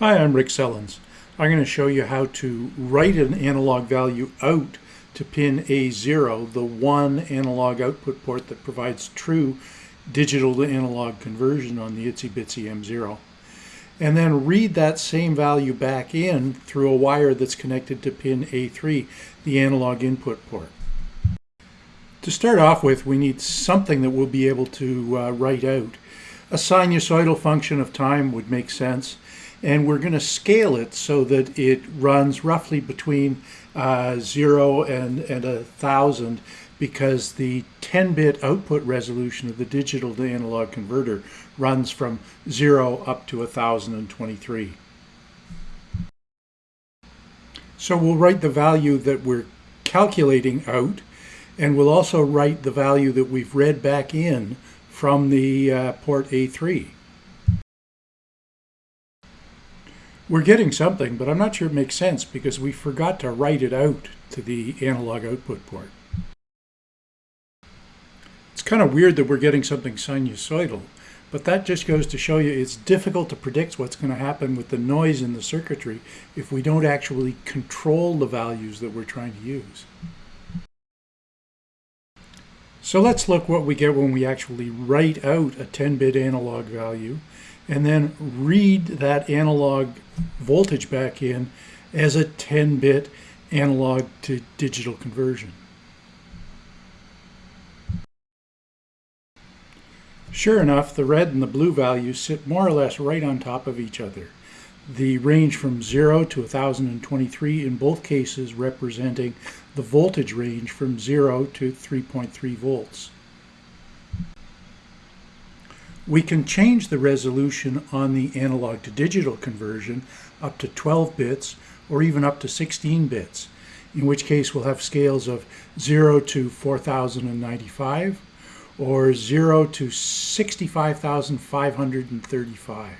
Hi, I'm Rick Sellens. I'm going to show you how to write an analog value out to pin A0, the one analog output port that provides true digital to analog conversion on the Itsy Bitsy M0. And then read that same value back in through a wire that's connected to pin A3, the analog input port. To start off with, we need something that we'll be able to uh, write out. A sinusoidal function of time would make sense and we're going to scale it so that it runs roughly between uh, 0 and, and 1,000 because the 10-bit output resolution of the digital to analog converter runs from 0 up to 1023. So we'll write the value that we're calculating out and we'll also write the value that we've read back in from the uh, port A3. We're getting something, but I'm not sure it makes sense because we forgot to write it out to the analog output port. It's kind of weird that we're getting something sinusoidal, but that just goes to show you it's difficult to predict what's going to happen with the noise in the circuitry if we don't actually control the values that we're trying to use. So let's look what we get when we actually write out a 10-bit analog value and then read that analog voltage back in as a 10-bit analog to digital conversion. Sure enough, the red and the blue values sit more or less right on top of each other. The range from 0 to 1023 in both cases representing the voltage range from 0 to 3.3 volts. We can change the resolution on the analog to digital conversion up to 12 bits or even up to 16 bits, in which case we'll have scales of 0 to 4095 or 0 to 65,535.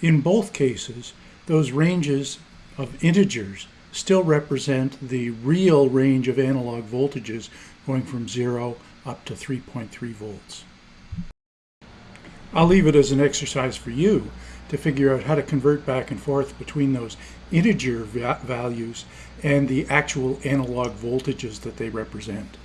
In both cases, those ranges of integers still represent the real range of analog voltages going from 0 up to 3.3 volts. I'll leave it as an exercise for you to figure out how to convert back and forth between those integer values and the actual analog voltages that they represent.